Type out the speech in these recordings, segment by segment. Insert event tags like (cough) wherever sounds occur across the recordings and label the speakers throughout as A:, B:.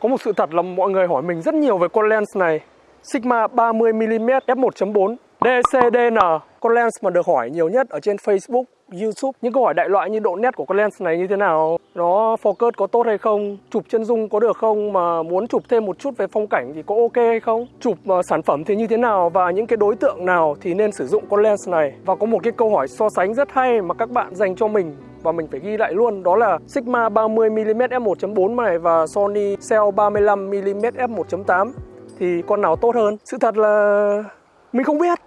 A: Có một sự thật là mọi người hỏi mình rất nhiều về con lens này. Sigma 30mm f1.4 DCDN Con lens mà được hỏi nhiều nhất ở trên Facebook, YouTube. Những câu hỏi đại loại như độ nét của con lens này như thế nào? Nó focus có tốt hay không? Chụp chân dung có được không? Mà muốn chụp thêm một chút về phong cảnh thì có ok hay không? Chụp uh, sản phẩm thì như thế nào? Và những cái đối tượng nào thì nên sử dụng con lens này? Và có một cái câu hỏi so sánh rất hay mà các bạn dành cho mình và mình phải ghi lại luôn đó là Sigma 30mm f1.4 này và Sony Cell 35mm f1.8 thì con nào tốt hơn? Sự thật là mình không biết.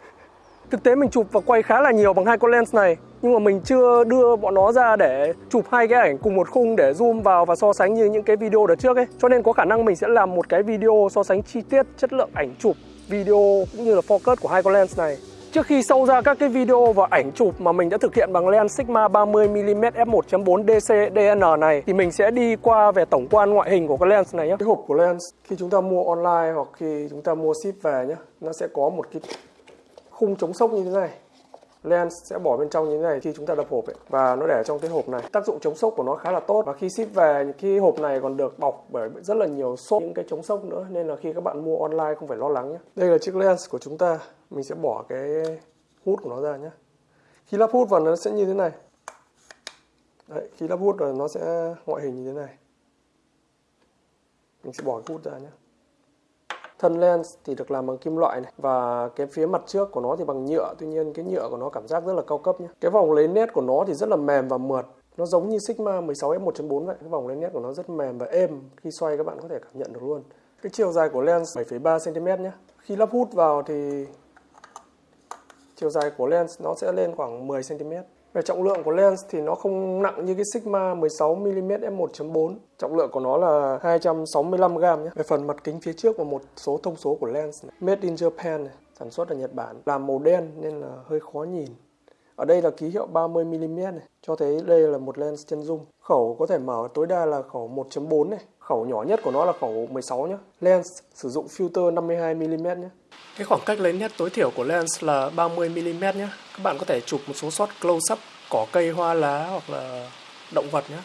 A: (laughs) Thực tế mình chụp và quay khá là nhiều bằng hai con lens này nhưng mà mình chưa đưa bọn nó ra để chụp hai cái ảnh cùng một khung để zoom vào và so sánh như những cái video đợt trước ấy. Cho nên có khả năng mình sẽ làm một cái video so sánh chi tiết chất lượng ảnh chụp, video cũng như là focus của hai con lens này. Trước khi sâu ra các cái video và ảnh chụp mà mình đã thực hiện bằng lens Sigma 30mm f1.4 DC DN này thì mình sẽ đi qua về tổng quan ngoại hình của cái lens này nhé. Cái hộp của lens khi chúng ta mua online hoặc khi chúng ta mua ship về nhé, nó sẽ có một cái khung chống sốc như thế này. Lens sẽ bỏ bên trong như thế này khi chúng ta đập hộp ấy và nó để trong cái hộp này. Tác dụng chống sốc của nó khá là tốt và khi ship về cái hộp này còn được bọc bởi rất là nhiều xốp những cái chống sốc nữa nên là khi các bạn mua online không phải lo lắng nhé. Đây là chiếc lens của chúng ta mình sẽ bỏ cái hút của nó ra nhé khi lắp hút vào nó sẽ như thế này. Đấy, khi lắp hút rồi nó sẽ ngoại hình như thế này. Mình sẽ bỏ cái hút ra nhé thân lens thì được làm bằng kim loại này và cái phía mặt trước của nó thì bằng nhựa. Tuy nhiên cái nhựa của nó cảm giác rất là cao cấp nhé cái vòng lấy nét của nó thì rất là mềm và mượt. Nó giống như Sigma 16 f1.4 vậy. Cái vòng lấy nét của nó rất mềm và êm khi xoay các bạn có thể cảm nhận được luôn. Cái chiều dài của lens 7,3 cm nhé khi lắp hút vào thì chiều dài của lens nó sẽ lên khoảng 10 cm. Về trọng lượng của lens thì nó không nặng như cái Sigma 16mm f1.4. Trọng lượng của nó là 265 g nhé. Về phần mặt kính phía trước và một số thông số của lens này. Made in Japan này, sản xuất ở Nhật Bản. Làm màu đen nên là hơi khó nhìn. Ở đây là ký hiệu 30mm này, cho thấy đây là một lens chân dung. Khẩu có thể mở tối đa là khẩu 1.4 này. Khẩu nhỏ nhất của nó là khẩu 16 nhé. Lens sử dụng filter 52mm nhé. Cái khoảng cách lớn nhất tối thiểu của lens là 30mm nhé. Các bạn có thể chụp một số shot close up cỏ cây, hoa lá hoặc là động vật nhé.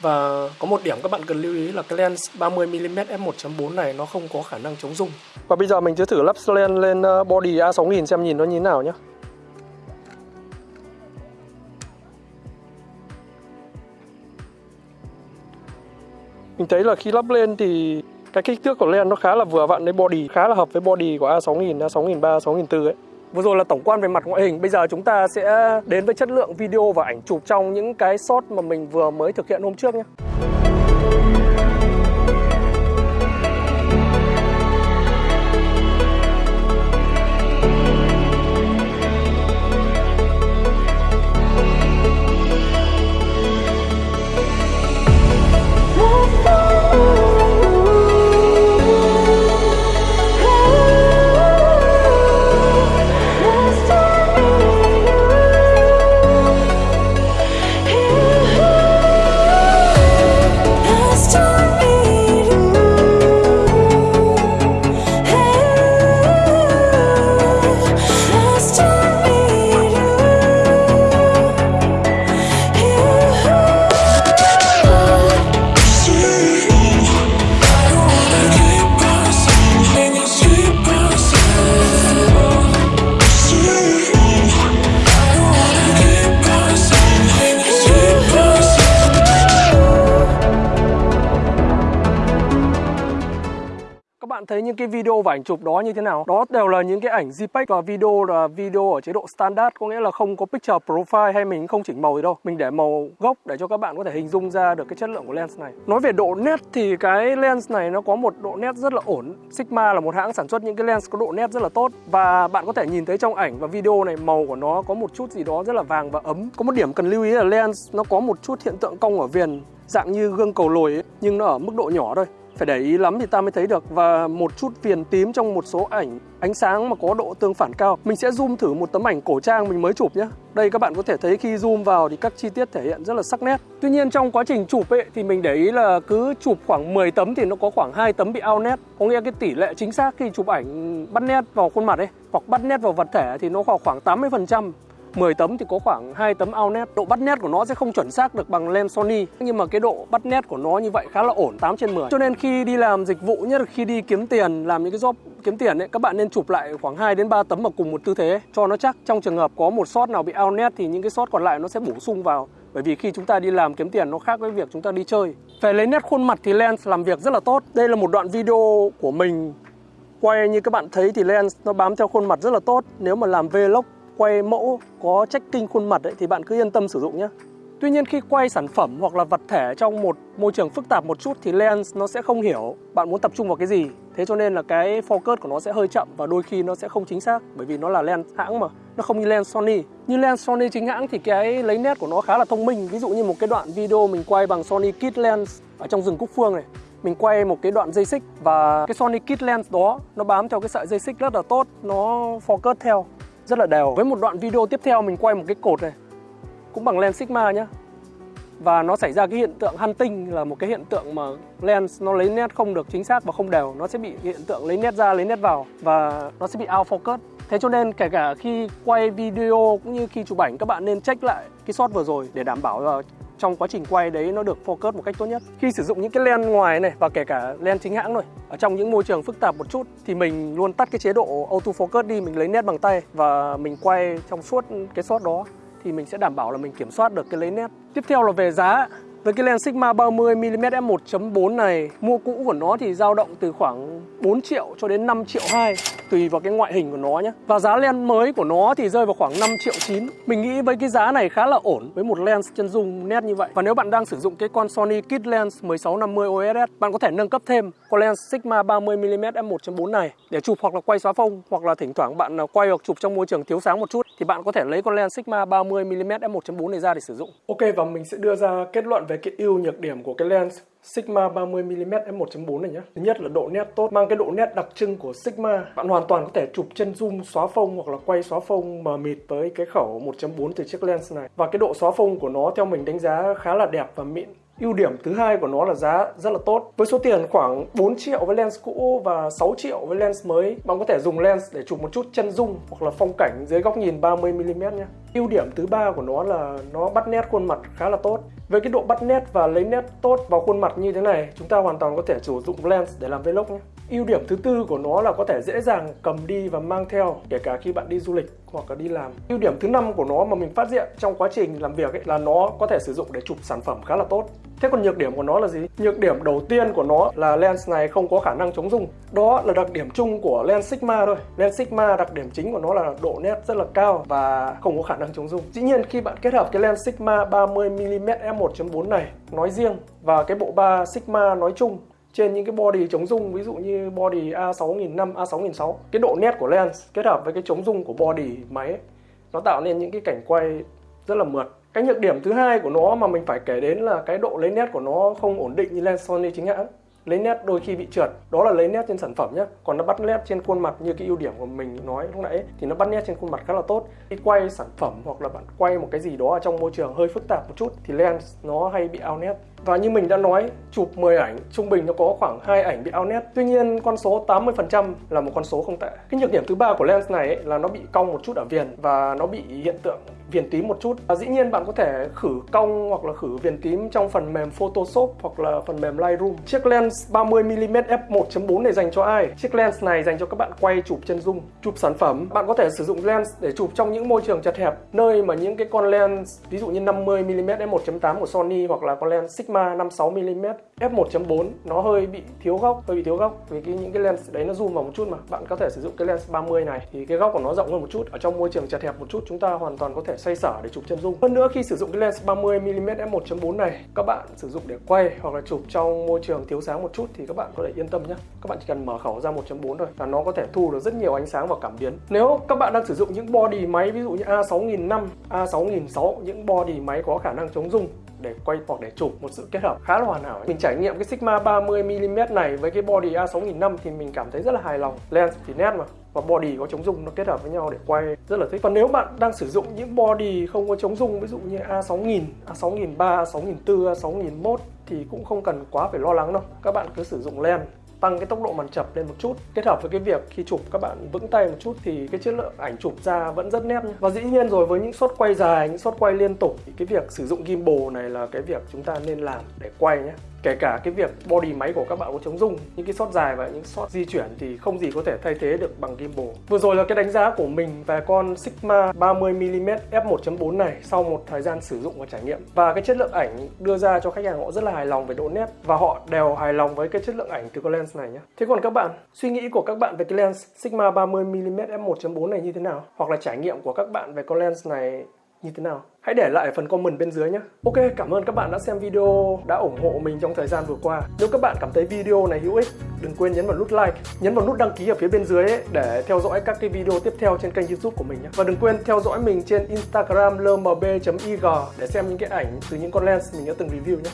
A: Và có một điểm các bạn cần lưu ý là cái lens 30mm f1.4 này nó không có khả năng chống rung. Và bây giờ mình sẽ thử lắp lens lên ờ, body A6000 xem nhìn nó như thế nào nhé. Mình thấy là khi lắp lên thì cái kích thước của lens nó khá là vừa vặn với body khá là hợp với body của A6000, A6003, A6004 ấy. Vừa rồi là tổng quan về mặt ngoại hình, bây giờ chúng ta sẽ đến với chất lượng video và ảnh chụp trong những cái shot mà mình vừa mới thực hiện hôm trước nhé. Thấy những cái video và ảnh chụp đó như thế nào? Đó đều là những cái ảnh JPEG và video là video ở chế độ standard có nghĩa là không có picture profile hay mình không chỉnh màu gì đâu. Mình để màu gốc để cho các bạn có thể hình dung ra được cái chất lượng của lens này. Nói về độ nét thì cái lens này nó có một độ nét rất là ổn. Sigma là một hãng sản xuất những cái lens có độ nét rất là tốt. Và bạn có thể nhìn thấy trong ảnh và video này màu của nó có một chút gì đó rất là vàng và ấm. Có một điểm cần lưu ý là lens nó có một chút hiện tượng cong ở viền dạng như gương cầu lồi ấy, nhưng nó ở mức độ nhỏ thôi phải để ý lắm thì ta mới thấy được. Và một chút viền tím trong một số ảnh, ánh sáng mà có độ tương phản cao. Mình sẽ zoom thử một tấm ảnh cổ trang mình mới chụp nhé. Đây các bạn có thể thấy khi zoom vào thì các chi tiết thể hiện rất là sắc nét. Tuy nhiên trong quá trình chụp ấy thì mình để ý là cứ chụp khoảng 10 tấm thì nó có khoảng hai tấm bị out nét. Có nghĩa cái tỷ lệ chính xác khi chụp ảnh bắt nét vào khuôn mặt ấy, hoặc bắt nét vào vật thể thì nó khoảng khoảng 80 phần trăm. 10 tấm thì có khoảng 2 tấm out net độ bắt nét của nó sẽ không chuẩn xác được bằng lens Sony, nhưng mà cái độ bắt nét của nó như vậy khá là ổn 8 trên 10 cho nên khi đi làm dịch vụ, nhất là khi đi kiếm tiền, làm những cái job kiếm tiền ấy, các bạn nên chụp lại khoảng 2 đến 3 tấm ở cùng một tư thế, cho nó chắc. Trong trường hợp có một shot nào bị out net thì những cái shot còn lại nó sẽ bổ sung vào. Bởi vì khi chúng ta đi làm kiếm tiền, nó khác với việc chúng ta đi chơi. Về lấy nét khuôn mặt thì lens làm việc rất là tốt. Đây là một đoạn video của mình. Quay như các bạn thấy thì lens nó bám theo khuôn mặt rất là tốt. Nếu mà làm vlog quay mẫu có tracking khuôn mặt ấy, thì bạn cứ yên tâm sử dụng nhé Tuy nhiên khi quay sản phẩm hoặc là vật thể trong một môi trường phức tạp một chút thì lens nó sẽ không hiểu bạn muốn tập trung vào cái gì. Thế cho nên là cái focus của nó sẽ hơi chậm và đôi khi nó sẽ không chính xác bởi vì nó là lens hãng mà. Nó không như lens Sony. Như lens Sony chính hãng thì cái lấy nét của nó khá là thông minh. Ví dụ như một cái đoạn video mình quay bằng Sony Kit Lens ở trong rừng Cúc Phương này. Mình quay một cái đoạn dây xích và cái Sony Kit Lens đó nó bám theo cái sợi dây xích rất là tốt, nó focus theo rất là đều. Với một đoạn video tiếp theo mình quay một cái cột này, cũng bằng lens Sigma nhá. Và nó xảy ra cái hiện tượng hunting, là một cái hiện tượng mà lens nó lấy nét không được chính xác và không đều. Nó sẽ bị hiện tượng lấy nét ra, lấy nét vào và nó sẽ bị out focus. Thế cho nên kể cả khi quay video cũng như khi chụp ảnh, các bạn nên check lại cái shot vừa rồi để đảm bảo là trong quá trình quay đấy nó được focus một cách tốt nhất khi sử dụng những cái len ngoài này và kể cả len chính hãng rồi ở trong những môi trường phức tạp một chút thì mình luôn tắt cái chế độ auto focus đi mình lấy nét bằng tay và mình quay trong suốt cái shot đó thì mình sẽ đảm bảo là mình kiểm soát được cái lấy nét. Tiếp theo là về giá. Với cái lens Sigma 30mm f1.4 này, mua cũ của nó thì dao động từ khoảng 4 triệu cho đến 5 triệu 2 tùy vào cái ngoại hình của nó nhé. Và giá lens mới của nó thì rơi vào khoảng 5 triệu 9. Mình nghĩ với cái giá này khá là ổn với một lens chân dung nét như vậy. Và nếu bạn đang sử dụng cái con Sony Kit Lens 1650 OSS, bạn có thể nâng cấp thêm con lens Sigma 30mm f1.4 này để chụp hoặc là quay xóa phông hoặc là thỉnh thoảng bạn à, quay hoặc chụp trong môi trường thiếu sáng một chút thì bạn có thể lấy con lens Sigma 30mm f1.4 này ra để sử dụng. Ok và mình sẽ đưa ra kết luận về cái ưu nhược điểm của cái lens Sigma 30mm f1.4 này nhé. Thứ nhất là độ nét tốt, mang cái độ nét đặc trưng của Sigma. Bạn hoàn toàn có thể chụp chân zoom xóa phông hoặc là quay xóa phông mờ mịt với cái khẩu 1.4 từ chiếc lens này. Và cái độ xóa phông của nó theo mình đánh giá khá là đẹp và mịn. Ưu điểm thứ hai của nó là giá rất là tốt. Với số tiền khoảng 4 triệu với lens cũ và 6 triệu với lens mới, bạn có thể dùng lens để chụp một chút chân dung hoặc là phong cảnh dưới góc nhìn 30mm nhé. Ưu điểm thứ ba của nó là nó bắt nét khuôn mặt khá là tốt. Với cái độ bắt nét và lấy nét tốt vào khuôn mặt như thế này, chúng ta hoàn toàn có thể sử dụng lens để làm vlog nhé. Ưu điểm thứ tư của nó là có thể dễ dàng cầm đi và mang theo, kể cả khi bạn đi du lịch hoặc là đi làm. Ưu điểm thứ năm của nó mà mình phát hiện trong quá trình làm việc ấy là nó có thể sử dụng để chụp sản phẩm khá là tốt. Thế còn nhược điểm của nó là gì? Nhược điểm đầu tiên của nó là lens này không có khả năng chống rung. Đó là đặc điểm chung của lens Sigma thôi. Lens Sigma đặc điểm chính của nó là độ nét rất là cao và không có khả năng chống rung. Dĩ nhiên khi bạn kết hợp cái lens Sigma 30mm f1.4 này nói riêng và cái bộ ba Sigma nói chung trên những cái body chống rung ví dụ như body A6005, A6006 cái độ nét của lens kết hợp với cái chống rung của body máy nó tạo nên những cái cảnh quay rất là mượt. Cái nhược điểm thứ hai của nó mà mình phải kể đến là cái độ lấy nét của nó không ổn định như lens Sony chính hãng. Lấy nét đôi khi bị trượt đó là lấy nét trên sản phẩm nhé còn nó bắt nét trên khuôn mặt như cái ưu điểm của mình nói lúc nãy thì nó bắt nét trên khuôn mặt khá là tốt. Khi quay sản phẩm hoặc là bạn quay một cái gì đó ở trong môi trường hơi phức tạp một chút thì lens nó hay bị out nét và như mình đã nói, chụp 10 ảnh, trung bình nó có khoảng 2 ảnh bị out net. Tuy nhiên, con số 80% là một con số không tệ. Cái nhược điểm thứ ba của lens này ấy, là nó bị cong một chút ở viền và nó bị hiện tượng viền tím một chút. Và dĩ nhiên bạn có thể khử cong hoặc là khử viền tím trong phần mềm Photoshop hoặc là phần mềm Lightroom. Chiếc lens 30mm f1.4 này dành cho ai? Chiếc lens này dành cho các bạn quay chụp chân dung, chụp sản phẩm. Bạn có thể sử dụng lens để chụp trong những môi trường chật hẹp, nơi mà những cái con lens ví dụ như 50mm f1.8 của Sony hoặc là con lens Sigma Sigma 56mm f1.4 nó hơi bị thiếu góc, hơi bị thiếu góc vì cái những cái lens đấy nó zoom vào một chút mà. Bạn có thể sử dụng cái lens 30 này thì cái góc của nó rộng hơn một chút. Ở trong môi trường chật hẹp một chút chúng ta hoàn toàn có thể xoay sở để chụp chân dung. Hơn nữa khi sử dụng cái lens 30mm f1.4 này, các bạn sử dụng để quay hoặc là chụp trong môi trường thiếu sáng một chút thì các bạn có thể yên tâm nhé. Các bạn chỉ cần mở khẩu ra 1.4 thôi và nó có thể thu được rất nhiều ánh sáng và cảm biến. Nếu các bạn đang sử dụng những body máy ví dụ như A6005, A6006 những body máy có khả năng chống rung để quay hoặc để chụp một sự kết hợp khá là hoàn hảo mình trải nghiệm cái Sigma 30mm này với cái body A6500 thì mình cảm thấy rất là hài lòng lens thì nét mà và body có chống rung nó kết hợp với nhau để quay rất là thích. Còn nếu bạn đang sử dụng những body không có chống rung ví dụ như A6000, A6003, A6004, A6001 thì cũng không cần quá phải lo lắng đâu. Các bạn cứ sử dụng lens tăng cái tốc độ màn chập lên một chút kết hợp với cái việc khi chụp các bạn vững tay một chút thì cái chất lượng ảnh chụp ra vẫn rất nét nhé. và dĩ nhiên rồi, với những shot quay dài, những shot quay liên tục thì cái việc sử dụng gimbal này là cái việc chúng ta nên làm để quay nhé kể cả cái việc body máy của các bạn có chống rung, những cái shot dài và những shot di chuyển thì không gì có thể thay thế được bằng gimbal. Vừa rồi là cái đánh giá của mình về con Sigma 30mm f1.4 này sau một thời gian sử dụng và trải nghiệm. Và cái chất lượng ảnh đưa ra cho khách hàng họ rất là hài lòng về độ nét và họ đều hài lòng với cái chất lượng ảnh từ con lens này nhé thế còn các bạn, suy nghĩ của các bạn về cái lens Sigma 30mm f1.4 này như thế nào? Hoặc là trải nghiệm của các bạn về con lens này như thế nào? Hãy để lại phần comment bên dưới nhé. Ok, cảm ơn các bạn đã xem video, đã ủng hộ mình trong thời gian vừa qua. Nếu các bạn cảm thấy video này hữu ích, đừng quên nhấn vào nút like Nhấn vào nút đăng ký ở phía bên dưới ấy để theo dõi các cái video tiếp theo trên kênh youtube của mình nhé. Và đừng quên theo dõi mình trên Instagram lmb.ig để xem những cái ảnh từ những con lens mình đã từng review nhé.